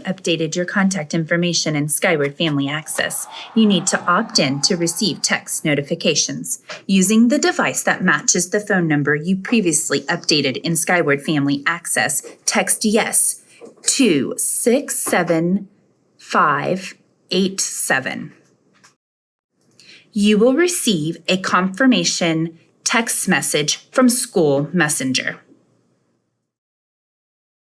updated your contact information in Skyward Family Access, you need to opt in to receive text notifications. Using the device that matches the phone number you previously updated in Skyward Family Access, text YES to 67587. You will receive a confirmation text message from School Messenger.